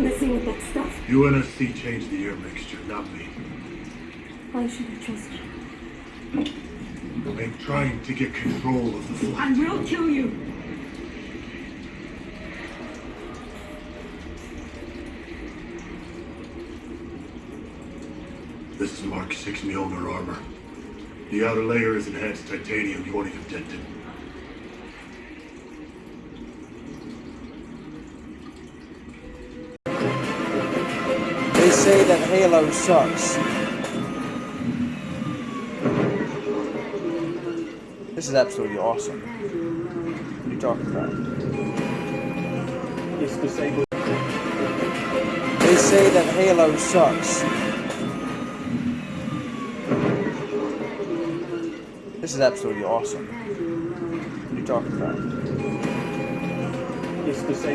Messing with that stuff. UNSC changed the air mixture, not me. Why should I trust you? I'm trying to get control of the flight. I will kill you. This is Mark 6 Mjolnir armor. The outer layer is enhanced titanium. You won't even dent it. They say that Halo sucks. This is absolutely awesome. What are you talking about? It's disabled. They say that Halo sucks. This is absolutely awesome. What are you talking about? It's disabled.